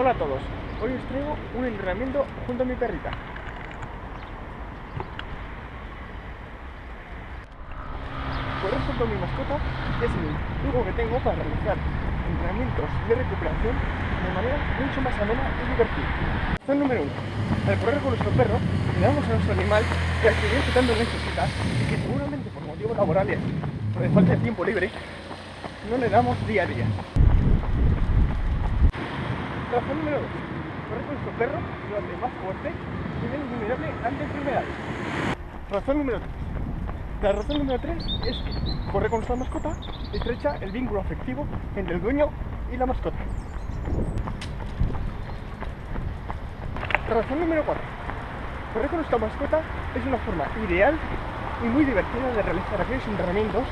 Hola a todos, hoy os traigo un entrenamiento junto a mi perrita. Correr junto a mi mascota es el truco que tengo para realizar entrenamientos de recuperación de manera mucho más amena y divertida. Opción número uno. Al correr con nuestro perro, le damos a nuestro animal que actividad que tanto necesita y que seguramente por motivos laborales o de falta de tiempo libre no le damos día a día. Razón número 2. Correr con nuestro perro hace más fuerte y menos vulnerable ante enfermedades. Razón número 3. La razón número 3 es que correr con nuestra mascota estrecha el vínculo afectivo entre el dueño y la mascota. Razón número 4. Correr con nuestra mascota es una forma ideal y muy divertida de realizar aquellos entrenamientos,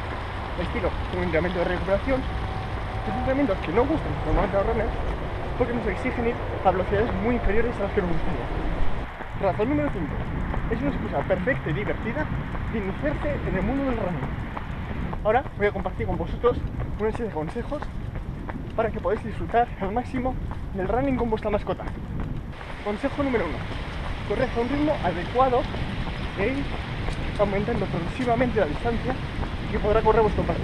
estilo un entrenamiento de recuperación, que son entrenamientos que no gustan normalmente a los runners porque nos exigen ir a velocidades muy inferiores a las que nos gustaría. Razón número 5. Es una excusa perfecta y divertida de iniciarse en el mundo del running. Ahora voy a compartir con vosotros una serie de consejos para que podáis disfrutar al máximo del running con vuestra mascota. Consejo número 1. Corred a un ritmo adecuado e ir aumentando progresivamente la distancia que podrá correr vuestro perro.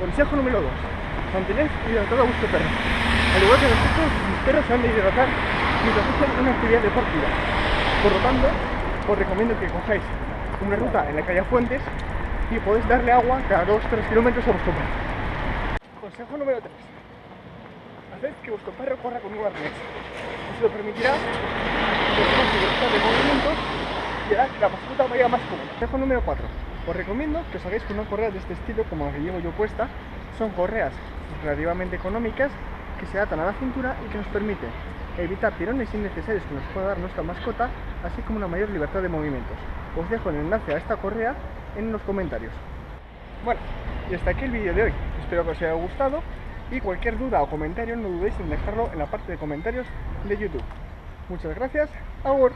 Consejo número 2. Mantened hidratado a vuestro perro. Al igual que nosotros, mis perros se han de hidratar mientras hacen una actividad deportiva. Por lo tanto, os recomiendo que cojáis una ruta en la haya fuentes y podéis darle agua cada 2-3 kilómetros a vuestro perro. Consejo número 3. Haced que vuestro perro corra con un arnés. Eso le permitirá que libertad de movimientos y hará que la mascota vaya más cómoda. Consejo número 4. Os recomiendo que os hagáis con una correa de este estilo como la que llevo yo puesta. Son correas relativamente económicas que se atan a la cintura y que nos permite evitar tirones innecesarios que nos pueda dar nuestra mascota, así como una mayor libertad de movimientos. Os dejo el enlace a esta correa en los comentarios. Bueno, y hasta aquí el vídeo de hoy. Espero que os haya gustado y cualquier duda o comentario no dudéis en dejarlo en la parte de comentarios de YouTube. Muchas gracias. Agur.